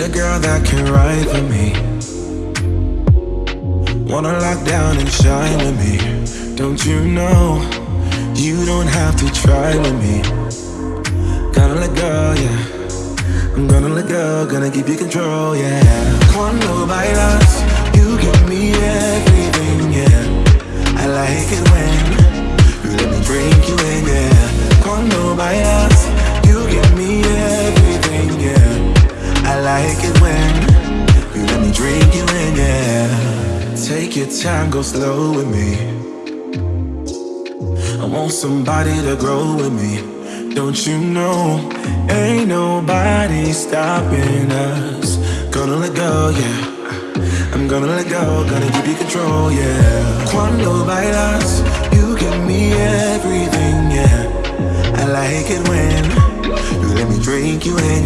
a girl that can ride for me. Wanna lock down and shine with me. Don't you know? You don't have to try with me. Gotta let go, yeah. I'm gonna let go, gonna keep you control, yeah. Cuando bailas, when you let me drink you in, yeah. Take your time, go slow with me. I want somebody to grow with me. Don't you know? Ain't nobody stopping us. Gonna let go, yeah. I'm gonna let go, gonna give you control, yeah. Cuando bailas, you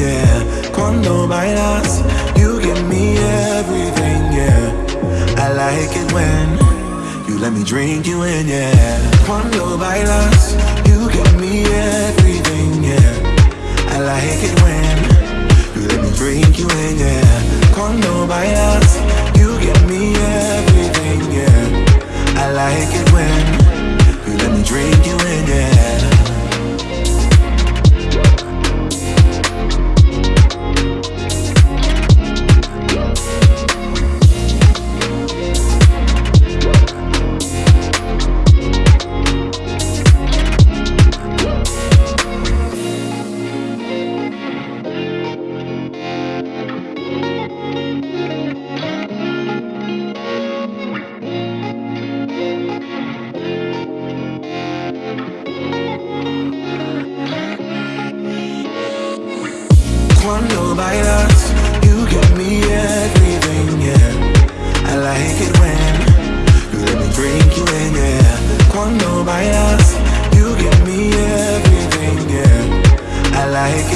yeah Cuando bailas, you give me everything, yeah. I like it when you let me drink you in, yeah. Cuando bailas, you give me everything, yeah. I like it when you let me drink you in, yeah. Cuando bailas, you give me everything, yeah. I like it silence You give me everything, yeah. I like it when You let me drink you in, yeah. Cuando bailas You give me everything, yeah. I like it